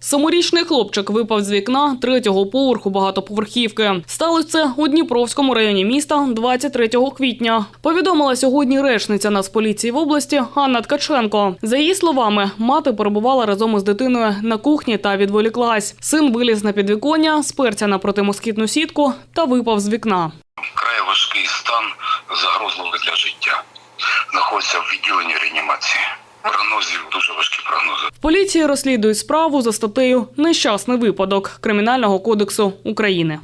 Семирічний хлопчик випав з вікна третього поверху багатоповерхівки. Сталося це у Дніпровському районі міста 23 квітня. Повідомила сьогодні речниця Нацполіції в області Анна Ткаченко. За її словами, мати перебувала разом із дитиною на кухні та відволіклась. Син виліз на підвіконня, сперся на протимоскітну сітку та випав з вікна. Вкрай важкий стан, загрозливий для життя. Знаходиться в відділенні реанімації. Прогнозів дуже важкі прогнози. Поліції розслідують справу за статтею Нещасний випадок Кримінального кодексу України.